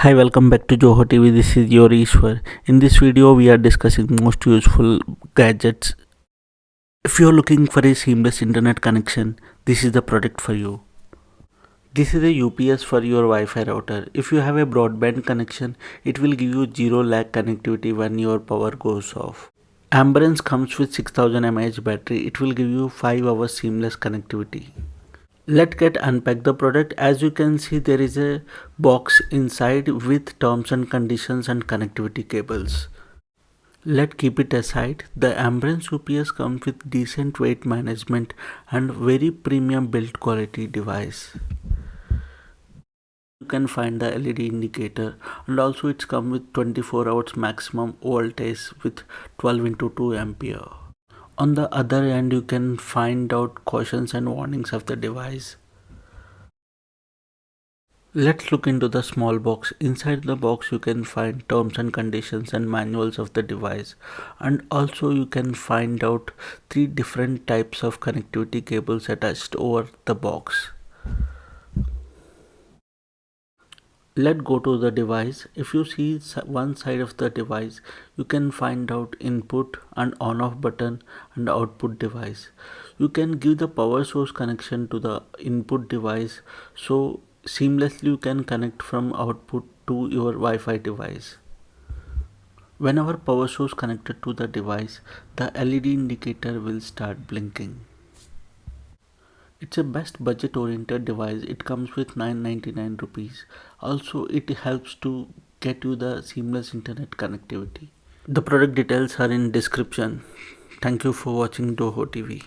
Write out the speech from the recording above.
Hi, welcome back to Joho TV. This is your Ishwar. In this video, we are discussing most useful gadgets. If you are looking for a seamless internet connection, this is the product for you. This is a UPS for your Wi-Fi router. If you have a broadband connection, it will give you zero lag connectivity when your power goes off. Ambrane comes with 6000 mAh battery. It will give you 5 hours seamless connectivity let's get unpack the product. As you can see there is a box inside with terms and conditions and connectivity cables. Let's keep it aside. The Ambrane UPS comes with decent weight management and very premium build quality device. You can find the LED indicator and also it's come with 24 hours maximum voltage with 12 into 2 ampere on the other end you can find out cautions and warnings of the device. Let's look into the small box. Inside the box you can find terms and conditions and manuals of the device and also you can find out three different types of connectivity cables attached over the box. Let go to the device. If you see one side of the device you can find out input and on off button and output device. You can give the power source connection to the input device. So seamlessly you can connect from output to your Wi-Fi device. Whenever power source connected to the device the LED indicator will start blinking it's a best budget oriented device. It comes with 999 rupees. Also it helps to get you the seamless internet connectivity. The product details are in description. Thank you for watching doho TV.